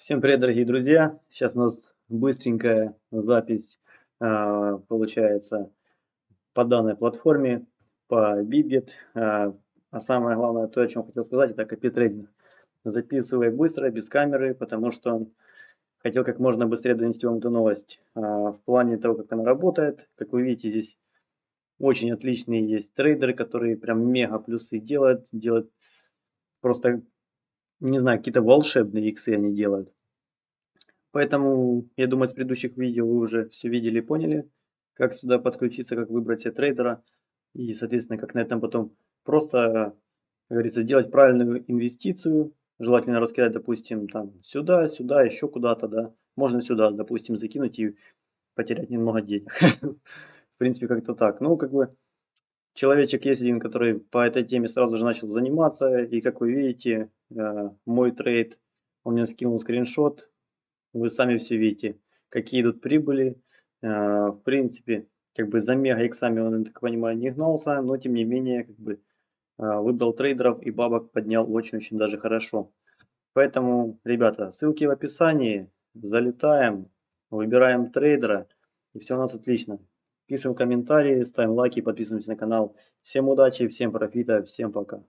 Всем привет, дорогие друзья! Сейчас у нас быстренькая запись а, получается по данной платформе, по BitGet. А, а самое главное, то, о чем хотел сказать, это копитрейдинг. Записывай быстро, без камеры, потому что хотел как можно быстрее донести вам эту новость. А, в плане того, как она работает, как вы видите, здесь очень отличные есть трейдеры, которые прям мега плюсы делают, делают просто не знаю, какие-то волшебные иксы они делают. Поэтому, я думаю, с предыдущих видео вы уже все видели и поняли, как сюда подключиться, как выбрать себе трейдера. И, соответственно, как на этом потом просто, как говорится, делать правильную инвестицию. Желательно раскидать, допустим, там сюда, сюда, еще куда-то, да. Можно сюда, допустим, закинуть и потерять немного денег. В принципе, как-то так. Ну, как бы, человечек есть один, который по этой теме сразу же начал заниматься. И, как вы видите, э, мой трейд, он мне скинул скриншот вы сами все видите, какие идут прибыли. Э, в принципе, как бы за мега иксами он, так понимаю, не гнался, но тем не менее, как бы э, выбрал трейдеров и бабок поднял очень-очень даже хорошо. Поэтому, ребята, ссылки в описании, залетаем, выбираем трейдера, и все у нас отлично. Пишем комментарии, ставим лайки, подписываемся на канал. Всем удачи, всем профита, всем пока.